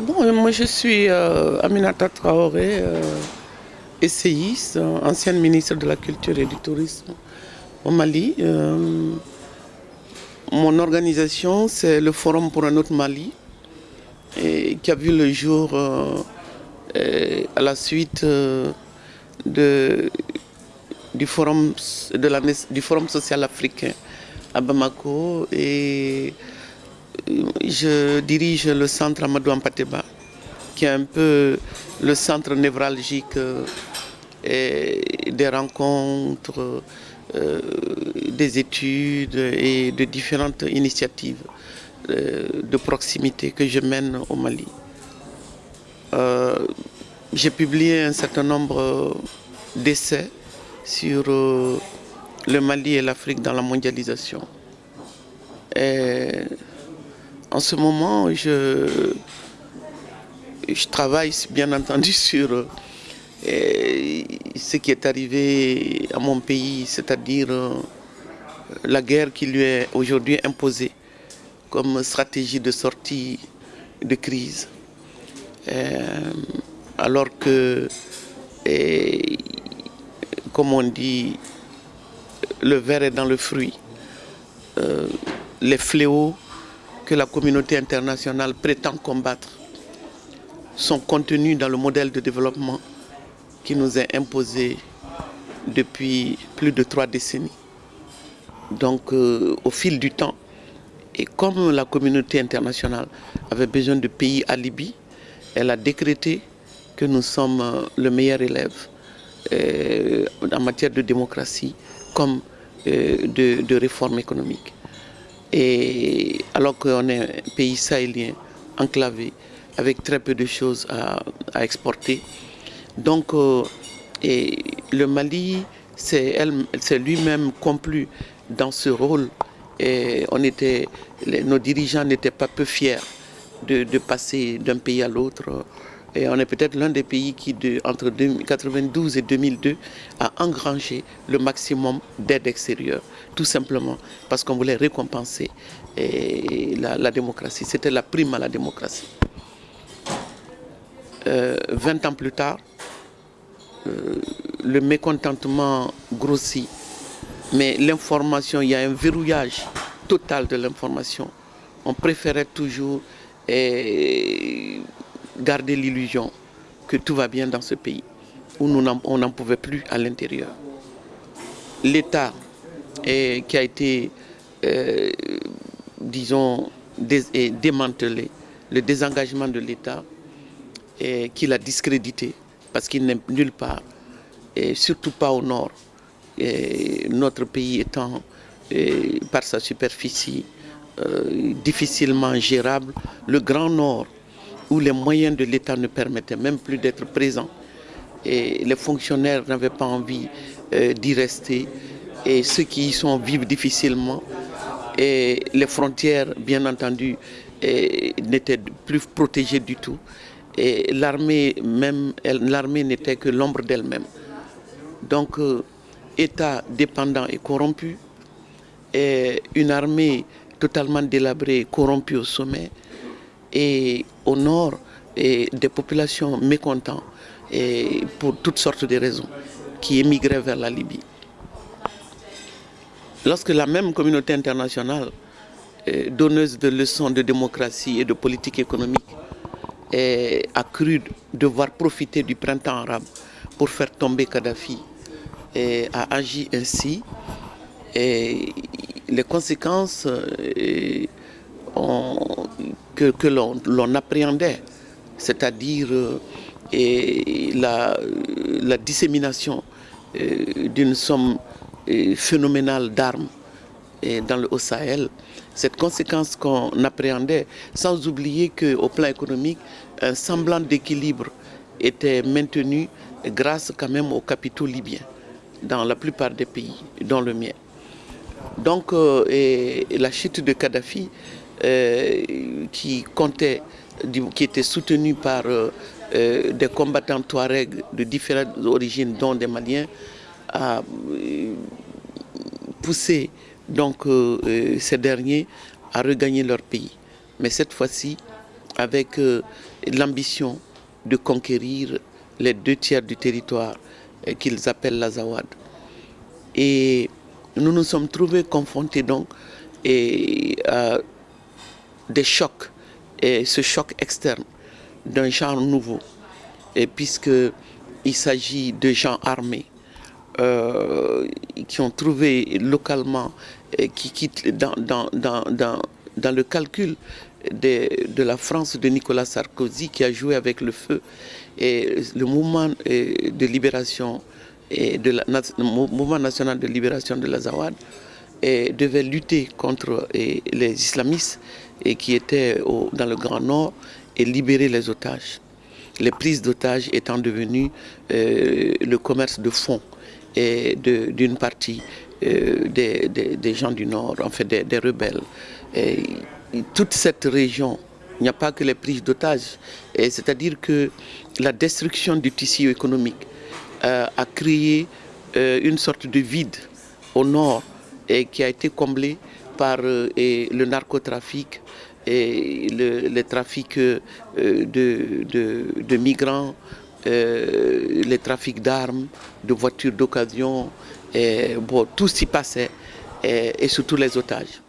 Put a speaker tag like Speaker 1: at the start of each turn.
Speaker 1: Bon, moi je suis euh, Aminata Traoré, euh, essayiste, ancienne ministre de la Culture et du Tourisme au Mali. Euh, mon organisation, c'est le Forum pour un autre Mali, qui a vu le jour à la suite du, forum, du Forum social africain à Bamako. Et je dirige le centre Amadou Ampateba, qui est un peu le centre névralgique euh, des rencontres, euh, des études et de différentes initiatives euh, de proximité que je mène au Mali. J'ai publié un certain nombre d'essais sur le Mali et l'Afrique dans la mondialisation. En ce moment, je, je travaille bien entendu sur euh, ce qui est arrivé à mon pays, c'est-à-dire euh, la guerre qui lui est aujourd'hui imposée comme stratégie de sortie de crise. Euh, alors que, comme on dit, le verre est dans le fruit. les fléaux que la communauté internationale prétend combattre sont contenus dans le modèle de développement qui nous est imposé depuis plus de trois décennies. Donc euh, au fil du temps, et comme la communauté internationale avait besoin de pays à Libye, elle a décrété que nous sommes euh, le meilleur élève euh, en matière de démocratie comme de, de réforme économique. Et alors qu'on est un pays sahélien, enclavé, avec très peu de choses à, exporter. Donc, euh, et le Mali c'est lui-même complu dans ce rôle. Et on était, nos dirigeants n'étaient pas peu fiers de, de passer d'un pays à l'autre et on est peut-être l'un des pays qui, entre 1992 et 2002, a engrangé le maximum d'aide extérieure. Tout simplement parce qu'on voulait récompenser la, démocratie. C'était la prime à la démocratie. Euh, 20 ans plus tard, euh, le mécontentement grossit. Mais l'information, il y a un verrouillage total de l'information. On préférait toujours garder l'illusion que tout va bien dans ce pays, où nous on n'en pouvait plus à l'intérieur. L'État qui a été, euh, disons, démantelé, le désengagement de l'État, qui l'a discrédité, parce qu'il n'est nulle part, et surtout pas au nord. Et notre pays étant, par sa superficie, euh, difficilement gérable, le Grand Nord où les moyens de l'État ne permettaient même plus d'être présents. Et les fonctionnaires n'avaient pas envie euh, d'y rester. Et ceux qui y sont vivent difficilement. Et les frontières, bien entendu, n'étaient plus protégées du tout. Et l'armée même, l'armée n'était que l'ombre d'elle-même. Donc, euh, État dépendant et corrompu, une armée totalement délabrée, corrompue au sommet, et au nord des populations mécontentes pour toutes sortes de raisons qui émigraient vers la Libye. Lorsque la même communauté internationale, donneuse de leçons de démocratie et de politique économique, a cru devoir profiter du printemps arabe pour faire tomber Kadhafi et a agi ainsi, les conséquences euh, que, l'on appréhendait, c'est-à-dire euh, la, la, dissémination euh, d'une somme euh, phénoménale d'armes dans le Haut-Sahel, cette conséquence qu'on appréhendait, sans oublier qu'au plan économique, un semblant d'équilibre était maintenu grâce quand même aux capitaux libyens dans la plupart des pays, dont le mien. Donc la chute de Kadhafi euh, qui comptait, qui était soutenu par euh, euh, des combattants Touareg de différentes origines, dont des Maliens, a poussé donc ces derniers à regagner leur pays. Mais cette fois-ci, avec l'ambition de conquérir les deux tiers du territoire qu'ils appellent l'Azawad. Et nous nous sommes trouvés confrontés donc à des chocs, et ce choc externe d'un genre nouveau, puisqu'il s'agit de gens armés euh, qui ont trouvé localement, qui dans, le calcul de, la France de Nicolas Sarkozy qui a joué avec le feu et le mouvement de libération la, mouvement national de libération de l'Azawad devait lutter contre les islamistes et qui étaient dans le Grand Nord et libérer les otages. Les prises d'otages étant devenues euh, le commerce de fonds d'une partie euh, des, gens du Nord, en fait des, rebelles. Et toute cette région, il n'y a pas que les prises d'otages, c'est-à-dire que la destruction du tissu économique euh, a créé une sorte de vide au nord et qui a été comblé par le narcotrafic, et le, les trafics euh, de, migrants, euh, les trafics d'armes, de voitures d'occasion, bon, tout s'y passait, et, et surtout les otages.